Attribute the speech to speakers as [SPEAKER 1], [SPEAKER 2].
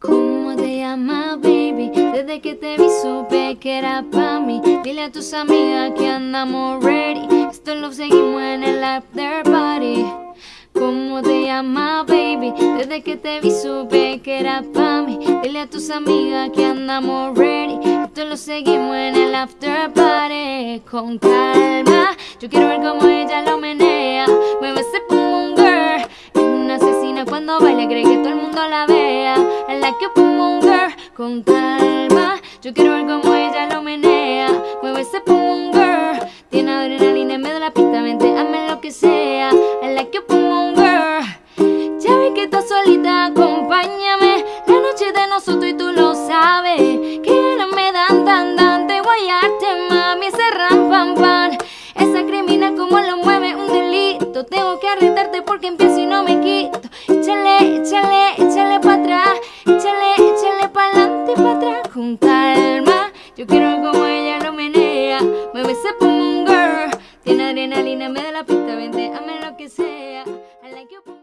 [SPEAKER 1] ¿Cómo te llamas, baby? Desde que te vi supe que era pa' mí. Dile a tus amigas que andamos ready. Esto lo seguimos en el after party. ¿Cómo te llamas, baby? Desde que te vi supe que era pa' mí. Dile a tus amigas que andamos ready. Esto lo seguimos en el after party. Con calma. Yo quiero ver cómo ella lo menea. Mueve ese pum girl. Una asesina cuando baila Cree que todo el mundo la vea I like a pum girl Con calma. Yo quiero ver cómo ella lo menea. Mueve ese pum girl. Tiene adrenalina en medio de la pista Vente, hazme lo que sea. I like a pum solita, acompáñame. La noche de nosotros y tú lo sabes. Que ganas me dan, dan, dan De guayarte, mami, ese ram, pam, pam. Esa criminal como lo mueve un delito. Tengo que arrestarte porque empiezo con calma. Yo quiero como ella lo menea Mueve ese pum girl. Tiene adrenalina, me da la pista Vente, hazme lo que sea. I like you,